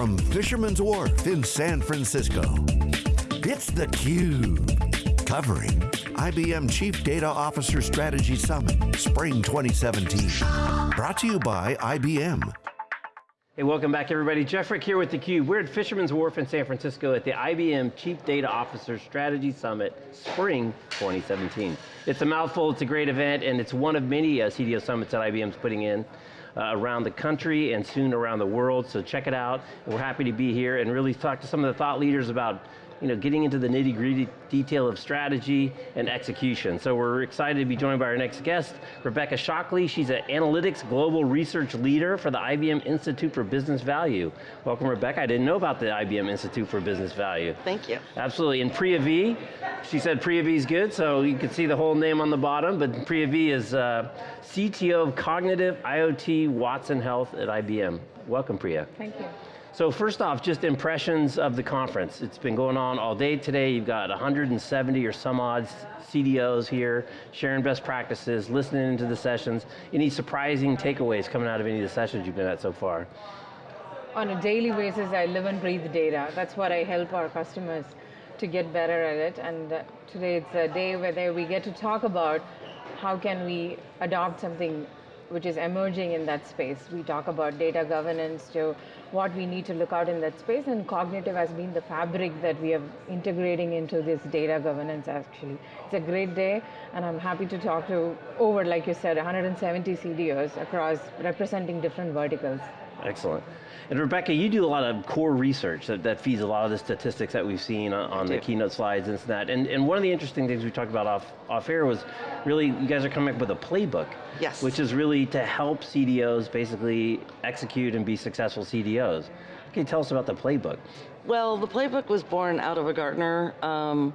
from Fisherman's Wharf in San Francisco. It's theCUBE, covering IBM Chief Data Officer Strategy Summit, Spring 2017. Brought to you by IBM. Hey, welcome back everybody. Jeff Frick here with theCUBE. We're at Fisherman's Wharf in San Francisco at the IBM Chief Data Officer Strategy Summit, Spring 2017. It's a mouthful, it's a great event, and it's one of many uh, CDO summits that IBM's putting in uh, around the country and soon around the world, so check it out. We're happy to be here and really talk to some of the thought leaders about you know, getting into the nitty gritty detail of strategy and execution. So we're excited to be joined by our next guest, Rebecca Shockley. She's an analytics global research leader for the IBM Institute for Business Value. Welcome Rebecca, I didn't know about the IBM Institute for Business Value. Thank you. Absolutely, and Priya V, she said Priya V is good, so you can see the whole name on the bottom, but Priya V is uh, CTO of Cognitive IoT Watson Health at IBM. Welcome Priya. Thank you. So first off, just impressions of the conference. It's been going on all day today. You've got 170 or some odd CDOs here, sharing best practices, listening into the sessions. Any surprising takeaways coming out of any of the sessions you've been at so far? On a daily basis, I live and breathe data. That's what I help our customers to get better at it. And uh, today it's a day where we get to talk about how can we adopt something which is emerging in that space. We talk about data governance to what we need to look out in that space and cognitive has been the fabric that we are integrating into this data governance actually. It's a great day and I'm happy to talk to over, like you said, 170 CDOs across representing different verticals. Excellent. And Rebecca, you do a lot of core research that, that feeds a lot of the statistics that we've seen on, on the keynote slides and that. And, and one of the interesting things we talked about off, off air was really, you guys are coming up with a playbook. Yes. Which is really to help CDOs basically execute and be successful CDOs. Can you tell us about the playbook? Well, the playbook was born out of a Gartner um,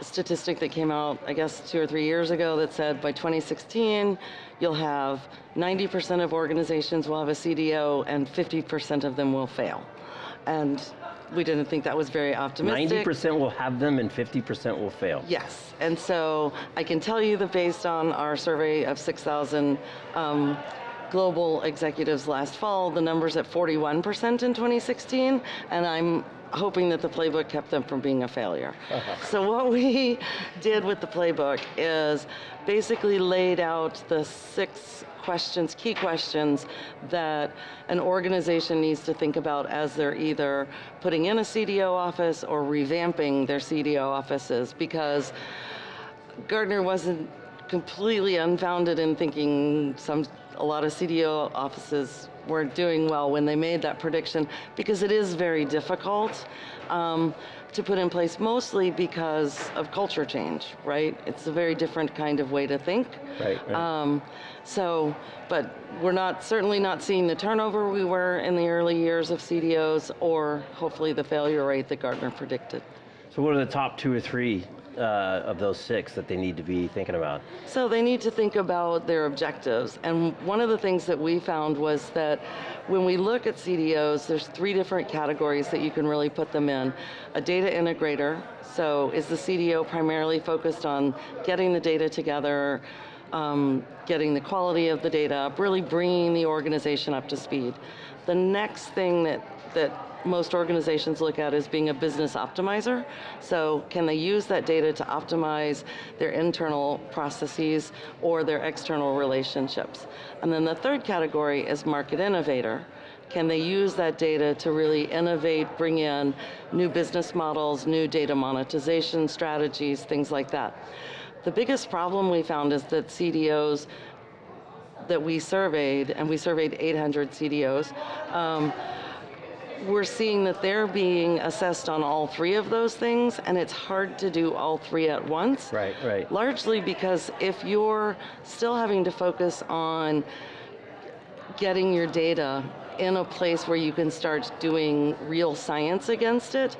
statistic that came out, I guess, two or three years ago that said by 2016, you'll have 90% of organizations will have a CDO and 50% of them will fail. And we didn't think that was very optimistic. 90% will have them and 50% will fail. Yes, and so I can tell you that based on our survey of 6,000 um, global executives last fall, the number's at 41% in 2016, and I'm hoping that the playbook kept them from being a failure. so what we did with the playbook is basically laid out the six questions, key questions that an organization needs to think about as they're either putting in a CDO office or revamping their CDO offices because Gartner wasn't completely unfounded in thinking some a lot of CDO offices weren't doing well when they made that prediction because it is very difficult um, to put in place mostly because of culture change, right? It's a very different kind of way to think. Right, right. Um, so, but we're not certainly not seeing the turnover we were in the early years of CDOs or hopefully the failure rate that Gartner predicted. So what are the top two or three uh, of those six that they need to be thinking about? So they need to think about their objectives. And one of the things that we found was that when we look at CDOs, there's three different categories that you can really put them in. A data integrator, so is the CDO primarily focused on getting the data together, um, getting the quality of the data up, really bringing the organization up to speed. The next thing that, that most organizations look at as being a business optimizer. So can they use that data to optimize their internal processes or their external relationships? And then the third category is market innovator. Can they use that data to really innovate, bring in new business models, new data monetization strategies, things like that. The biggest problem we found is that CDOs that we surveyed, and we surveyed 800 CDOs, um, we're seeing that they're being assessed on all three of those things, and it's hard to do all three at once. Right, right. Largely because if you're still having to focus on getting your data in a place where you can start doing real science against it,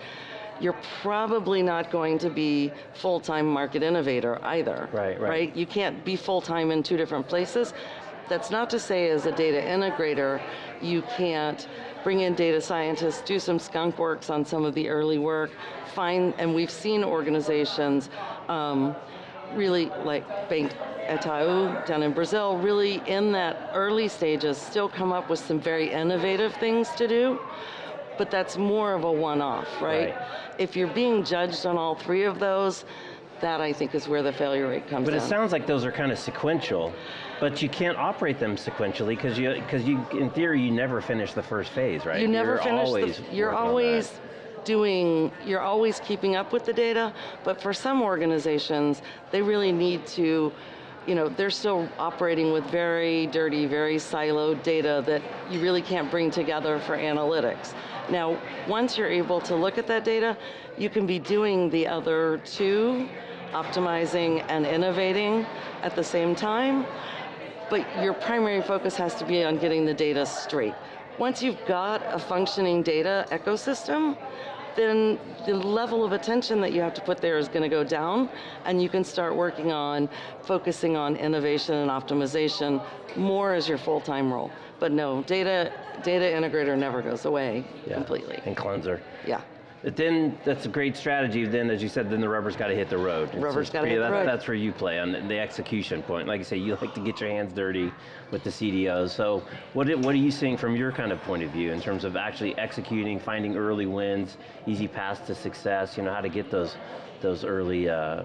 you're probably not going to be full-time market innovator either. Right, right. Right? You can't be full-time in two different places. That's not to say as a data integrator, you can't bring in data scientists, do some skunk works on some of the early work, find, and we've seen organizations um, really like Bank Itaú down in Brazil, really in that early stages still come up with some very innovative things to do. but that's more of a one-off, right? Right. If you're being judged on all three of those, that I think is where the failure rate comes from. But it sounds like those are kind of sequential, but you can't operate them sequentially because you, because you, in theory, you never finish the first phase, right? You never You're finish always the, you're working on that. always doing, you're always keeping up with the data, but for some organizations, they really need to, you know, they're still operating with very dirty, very siloed data that you really can't bring together for analytics. Now, once you're able to look at that data, you can be doing the other two, optimizing and innovating at the same time, but your primary focus has to be on getting the data straight. Once you've got a functioning data ecosystem, then the level of attention that you have to put there is going to go down, and you can start working on focusing on innovation and optimization more as your full-time role. But no, data data integrator never goes away Yeah, completely. And cleanser. Yeah. But then that's a great strategy. Then, as you said, then the rubber's got to hit the road. It's Rubber's just gotta pretty- hit the road. That's where you play on the- the execution point. Like I say, you like to get your hands dirty with the CDOs. So, what i- what are you seeing from your kind of point of view in terms of actually executing, finding early wins, easy paths to success? You know how to get those those early uh,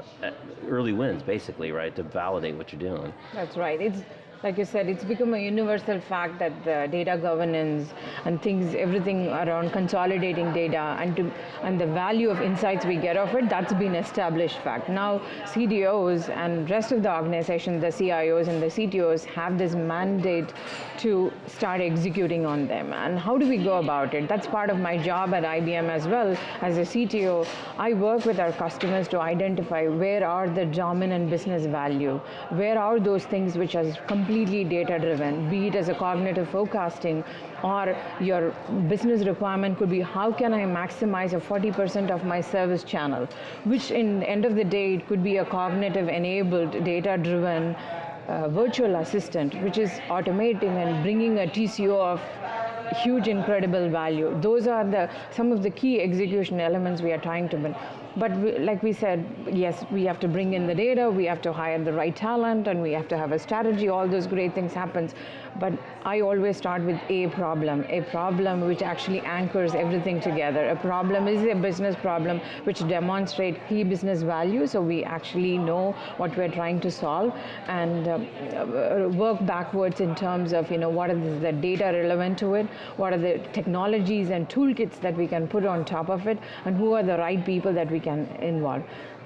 early wins, basically, right, to validate what you're doing. That's right. It's like you said, it's become a universal fact that the data governance and things, everything around consolidating data and to, and the value of insights we get of it, that's been established fact. Now CDOs and rest of the organization, the CIOs and the CTOs have this mandate to start executing on them. And how do we go about it? That's part of my job at IBM as well. As a CTO, I work with our customers to identify where are the dominant business value, where are those things which are completely data driven, be it as a cognitive forecasting or your business requirement could be how can I maximize a 40% of my service channel, which in end of the day it could be a cognitive enabled data driven uh, virtual assistant, which is automating and bringing a TCO of huge, incredible value. Those are the some of the key execution elements we are trying to bring. But we, like we said, yes, we have to bring in the data, we have to hire the right talent, and we have to have a strategy. All those great things happens. But I always start with a problem, a problem which actually anchors everything together. A problem is a business problem which demonstrate key business value, so we actually know what we're trying to solve, and um, uh, work backwards in terms of you know what is the data relevant to it, what are the technologies and toolkits that we can put on top of it, and who are the right people that we can involve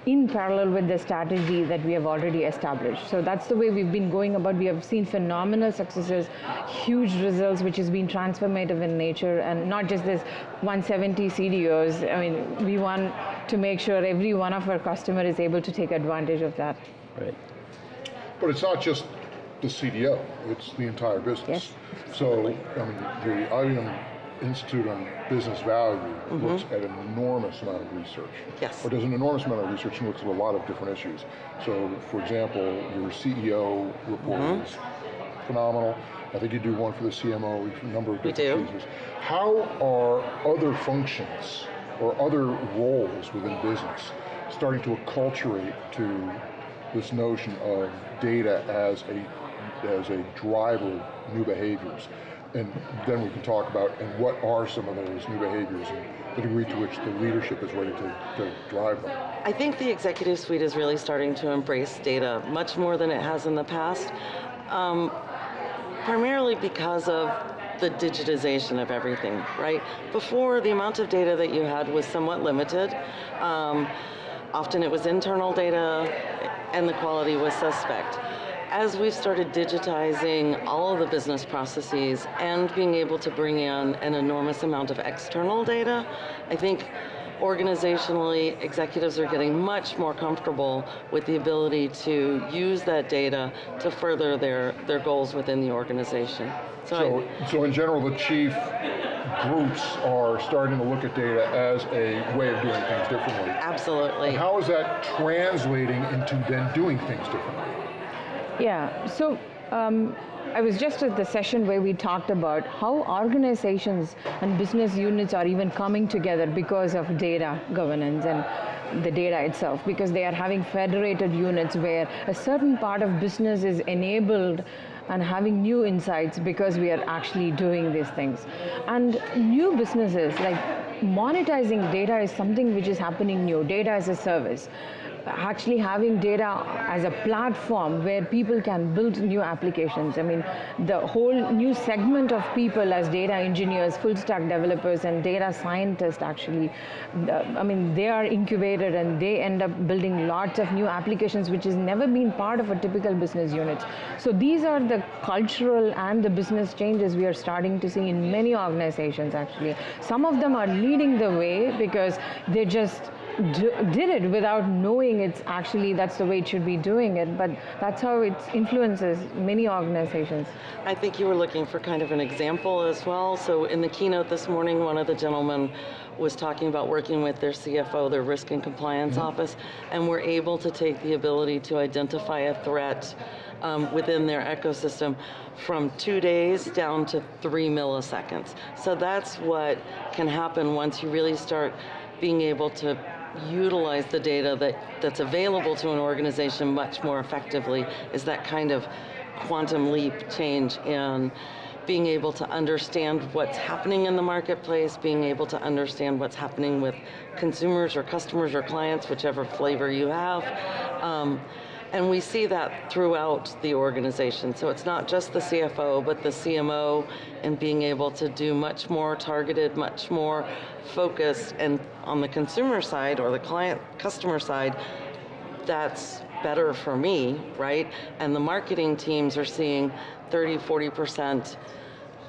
in parallel with the strategy that we have already established. So that's the way we've been going about. We have seen phenomenal successes, huge results, which has been transformative in nature, and not just this 170 CDOs. I mean, we want to make sure every one of our customer is able to take advantage of that. Right. But it's not just the CDO, it's the entire business. Yes, So, um, I mean, the IBM Institute on Business Value mm-hmm. looks at an enormous amount of research. Yes. Or does an enormous amount of research and looks at a lot of different issues. So, for example, your CEO report mm-hmm. is phenomenal. I think you do one for the CMO, a number of different We do. How are other functions or other roles within business starting to acculturate to this notion of data as a as a driver of new behaviors? And then we can talk about and what are some of those new behaviors and the degree to which the leadership is ready to, to drive them. I think the executive suite is really starting to embrace data much more than it has in the past, um, primarily because of the digitization of everything, right? Before, the amount of data that you had was somewhat limited. Um, often it was internal data, and the quality was suspect. As we've started digitizing all of the business processes and being able to bring in an enormous amount of external data, I think organizationally, executives are getting much more comfortable with the ability to use that data to further their, their goals within the organization. So, So, so in general, the chief groups are starting to look at data as a way of doing things differently. I, absolutely. How is that translating into then doing things differently? Yeah, so um, I was just at the session where we talked about how organizations and business units are even coming together because of data governance and the data itself, because they are having federated units where a certain part of business is enabled and having new insights because we are actually doing these things. And new businesses, like monetizing data is something which is happening new, data as a service actually having data as a platform where people can build new applications. I mean, the whole new segment of people as data engineers, full stack developers, and data scientists actually, uh, I mean, they are incubated and they end up building lots of new applications which has never been part of a typical business unit. So these are the cultural and the business changes we are starting to see in many organizations actually. Some of them are leading the way because they just did it without knowing it's actually that's the way it should be doing it but that's how it influences many organizations i think you were looking for kind of an example as well so in the keynote this morning one of the gentlemen was talking about working with their CFO, their risk and compliance mm-hmm. office, and we're able to take the ability to identify a threat um, within their ecosystem from two days down to three milliseconds. So that's what can happen once you really start being able to utilize the data that, that's available to an organization much more effectively is that kind of quantum leap change in being able to understand what's happening in the marketplace, being able to understand what's happening with consumers or customers or clients, whichever flavor you have. Um, and we see that throughout the organization. So it's not just the CFO, but the CMO and being able to do much more targeted, much more focused, and on the consumer side or the client customer side, that's better for me, right? And the marketing teams are seeing 30, 40%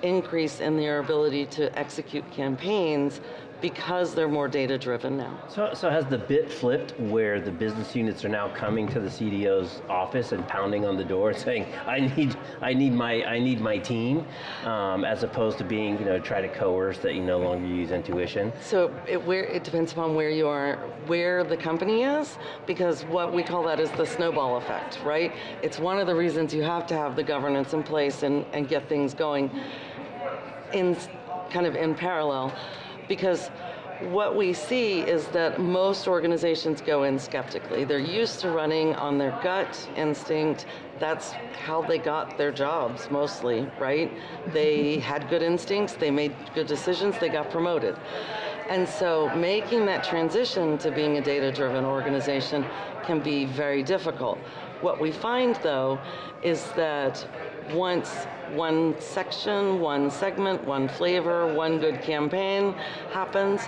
increase in their ability to execute campaigns because they're more data driven now. So, so has the bit flipped where the business units are now coming to the CDO's office and pounding on the door saying, I need, I need my, I need my team, um, as opposed to being, you know, try to coerce that you no longer use intuition? So it, where, it depends upon where you are, where the company is, because what we call that is the snowball effect, right? It's one of the reasons you have to have the governance in place and, and get things going in kind of in parallel because what we see is that most organizations go in skeptically. They're used to running on their gut instinct. That's how they got their jobs mostly, right? They mm-hmm. had good instincts, they made good decisions, they got promoted. And so making that transition to being a data driven organization can be very difficult. What we find though is that once one section, one segment, one flavor, one good campaign happens,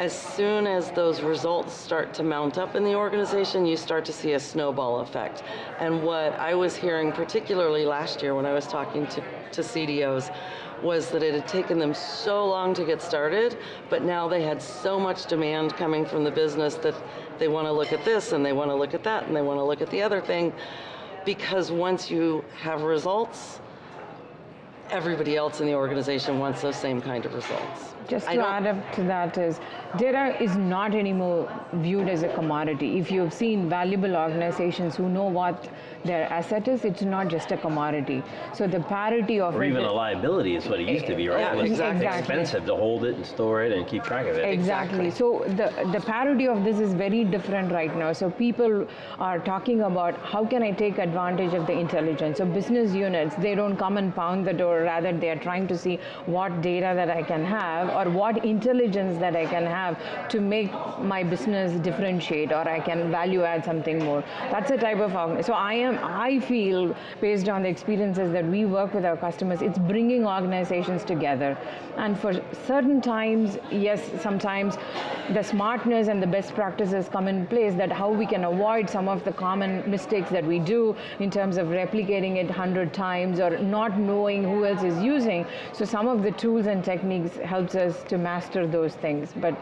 as soon as those results start to mount up in the organization, you start to see a snowball effect. And what I was hearing, particularly last year when I was talking to, to CDOs, was that it had taken them so long to get started, but now they had so much demand coming from the business that they want to look at this and they want to look at that and they want to look at the other thing because once you have results, everybody else in the organization wants those same kind of results. Just to add up to that is, data is not anymore viewed as a commodity. If you've seen valuable organizations who know what their asset is, it's not just a commodity. So the parity of or even a liability is what it used to be, right? Yeah, it was exactly. expensive to hold it and store it and keep track of it. Exactly. exactly. So the the parity of this is very different right now. So people are talking about how can I take advantage of the intelligence. So business units, they don't come and pound the door. Rather, they are trying to see what data that I can have or what intelligence that I can have to make my business differentiate or I can value add something more. That's the type of so I am I feel based on the experiences that we work with our customers, it's bringing organizations together. And for certain times, yes, sometimes the smartness and the best practices come in place that how we can avoid some of the common mistakes that we do in terms of replicating it 100 times or not knowing who else is using. So some of the tools and techniques helps us to master those things. But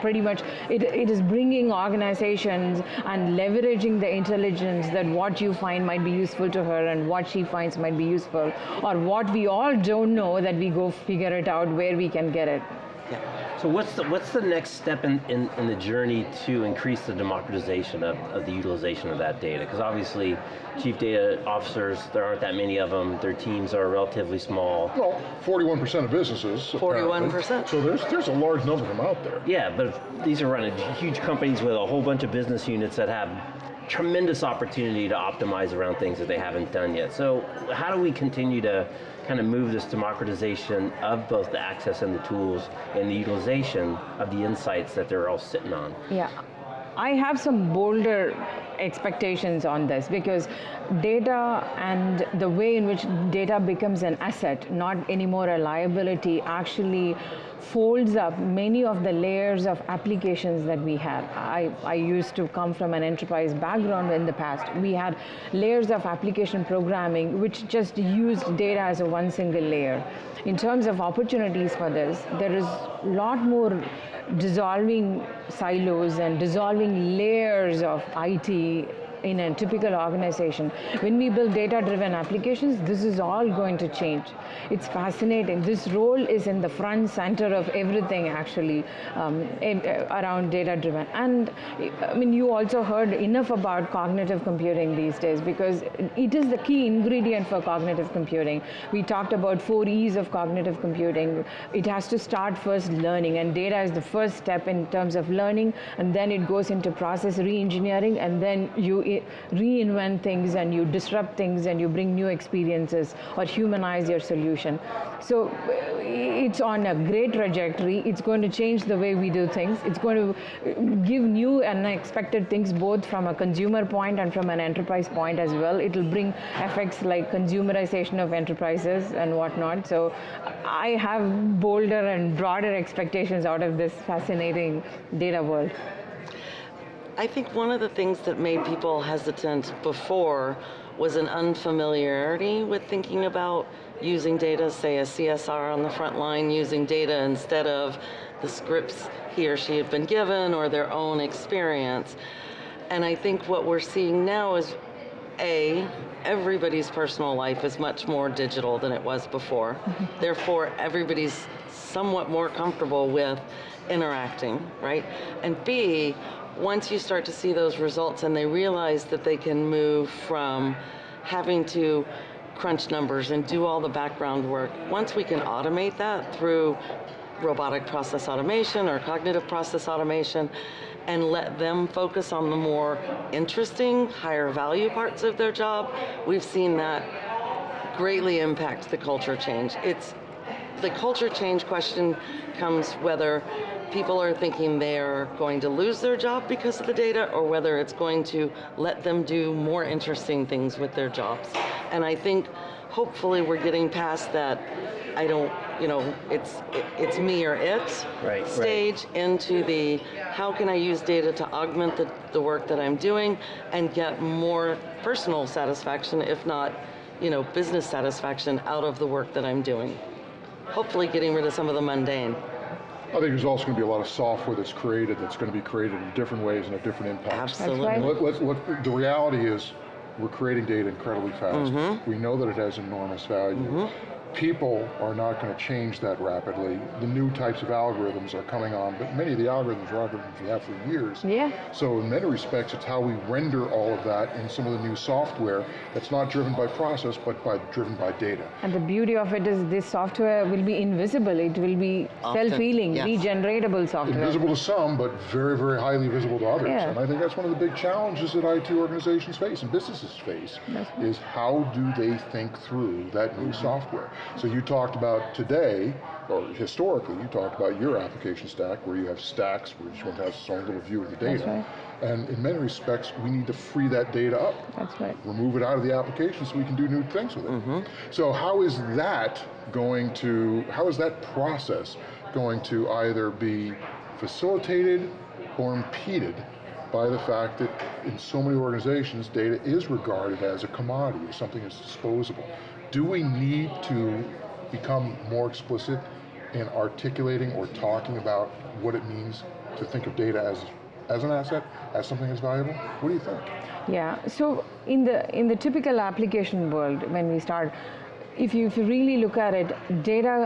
pretty much it, it is bringing organizations and leveraging the intelligence that what you find might be useful to her and what she finds might be useful or what we all don't know that we go figure it out where we can get it. So what's the, what's the next step in, in, in the journey to increase the democratization of, of the utilization of that data? Because obviously, chief data officers, there aren't that many of them, their teams are relatively small. Well, 41% of businesses. 41%. So there's, there's a large number of them out there. Yeah, but these are running huge companies with a whole bunch of business units that have tremendous opportunity to optimize around things that they haven't done yet. So how do we continue to kind of move this democratization of both the access and the tools and the utilization of the insights that they're all sitting on? Yeah. I have some bolder expectations on this because data and the way in which data becomes an asset, not anymore a liability, actually folds up many of the layers of applications that we have. I, I used to come from an enterprise background in the past. We had layers of application programming which just used data as a one single layer. In terms of opportunities for this, there is a lot more dissolving silos and dissolving layers of IT in a typical organization. When we build data-driven applications, this is all going to change. It's fascinating. This role is in the front center of everything actually um, uh, around data-driven. And I mean, you also heard enough about cognitive computing these days because it is the key ingredient for cognitive computing. We talked about four E's of cognitive computing. It has to start first learning and data is the first step in terms of learning and then it goes into process re-engineering and then you reinvent things and you disrupt things and you bring new experiences or humanize your solution. So it's on a great trajectory. It's going to change the way we do things. It's going to give new and unexpected things both from a consumer point and from an enterprise point as well. It'll bring effects like consumerization of enterprises and whatnot. So I have bolder and broader expectations out of this fascinating data world. I think one of the things that made people hesitant before was an unfamiliarity with thinking about using data, say a CSR on the front line using data instead of the scripts he or she had been given or their own experience. And I think what we're seeing now is a, everybody's personal life is much more digital than it was before. Therefore, everybody's somewhat more comfortable with interacting, right? And B, once you start to see those results and they realize that they can move from having to crunch numbers and do all the background work, once we can automate that through robotic process automation or cognitive process automation and let them focus on the more interesting, higher value parts of their job, we've seen that greatly impact the culture change. It's the culture change question comes whether people are thinking they're going to lose their job because of the data or whether it's going to let them do more interesting things with their jobs. And I think hopefully we're getting past that I don't, you know, it's it, it's me or it right, stage right. into the how can I use data to augment the, the work that I'm doing and get more personal satisfaction, if not, you know, business satisfaction out of the work that I'm doing. Hopefully getting rid of some of the mundane. I think there's also going to be a lot of software that's created that's going to be created in different ways and have different impacts. Absolutely. Right. Let, let, let, the reality is we're creating data incredibly fast. Mm-hmm. We know that it has enormous value. Mm-hmm people are not going to change that rapidly. The new types of algorithms are coming on, but many of the algorithms are algorithms we have for years. Yeah. So in many respects, it's how we render all of that in some of the new software that's not driven by process, but by driven by data. And the beauty of it is this software will be invisible. It will be self-healing, yes. regeneratable software. Invisible to some, but very, very highly visible to others. Yeah. And I think that's one of the big challenges that IT organizations face and businesses face, is how do they think through that new mm-hmm. software? So you talked about today, or historically, you talked about your application stack where you have stacks where each one has its own little view of the data. Right. And in many respects, we need to free that data up. That's right. Remove it out of the application so we can do new things with it. Mm-hmm. So how is that going to, how is that process going to either be facilitated or impeded by the fact that in so many organizations, data is regarded as a commodity, as something that's disposable do we need to become more explicit in articulating or talking about what it means to think of data as as an asset, as something that's valuable? What do you think? Yeah. So in the in the typical application world, when we start, if you if you really look at it, data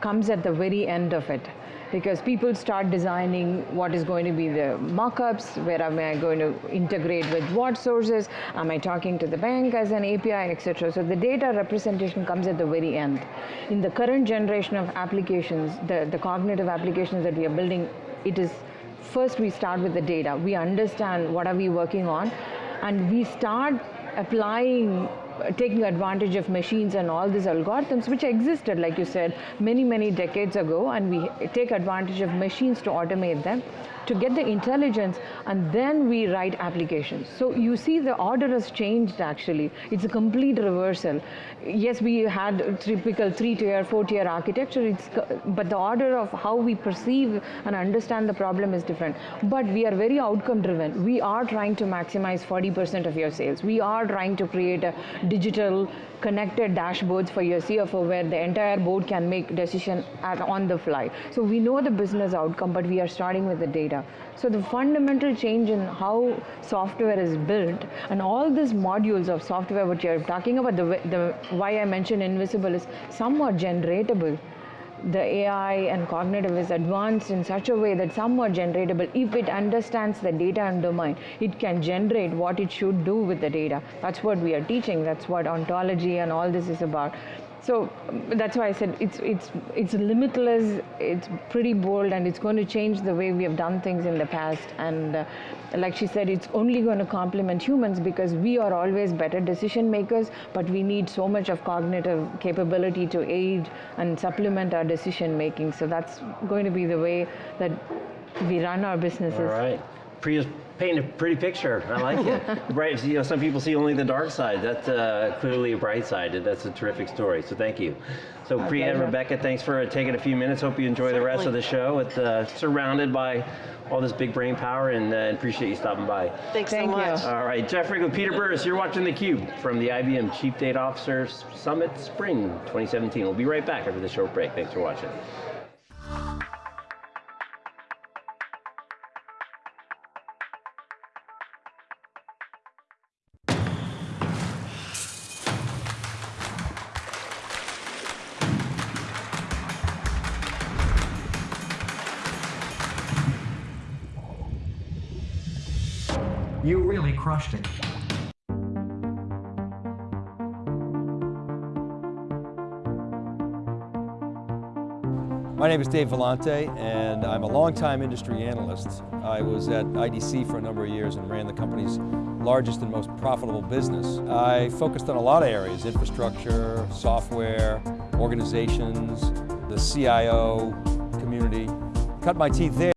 comes at the very end of it because people start designing what is going to be the mockups, where am I going to integrate with what sources, am I talking to the bank as an API, etc. So the data representation comes at the very end. In the current generation of applications, the, the cognitive applications that we are building, it is first we start with the data. We understand what are we working on and we start applying taking advantage of machines and all these algorithms which existed like you said many many decades ago and we take advantage of machines to automate them to get the intelligence and then we write applications. So you see the order has changed actually. It's a complete reversal. Yes we had typical three tier four tier architecture. It's but the order of how we perceive and understand the problem is different. But we are very outcome driven we are trying to maximize 40% of your sales. We are trying to create a digital connected dashboards for your CFO where the entire board can make decision at, on the fly. So we know the business outcome, but we are starting with the data. So the fundamental change in how software is built and all these modules of software, what you're talking about, the, the why I mentioned invisible is somewhat generatable the AI and cognitive is advanced in such a way that some are generatable. If it understands the data and domain, it can generate what it should do with the data. That's what we are teaching. That's what ontology and all this is about. So that's why I said it's it's it's limitless. It's pretty bold, and it's going to change the way we have done things in the past. And uh, like she said, it's only going to complement humans because we are always better decision makers, but we need so much of cognitive capability to aid and supplement our decision making. So that's going to be the way that we run our businesses. All right. Priya's painting a pretty picture. I like it. Bright, you know, some people see only the dark side. That's uh, clearly a bright side, and that's a terrific story. So thank you. So My Priya and. Rebecca, thanks for taking a few minutes. Hope you enjoy the rest of the show. It's uh, surrounded by all this big brain power, and uh, appreciate you stopping by. Thanks Thank so you. much. All right, Jeff Frick with Peter Burris. You're watching theCUBE from the IBM Chief Data Officers Summit Spring 2017. We'll be right back after the short break. Thanks for watching. You really crushed it. My name is Dave Vellante, and I'm a longtime industry analyst. I was at IDC for a number of years and ran the company's largest and most profitable business. I focused on a lot of areas, infrastructure, software, organizations, the CIO community. Cut my teeth there.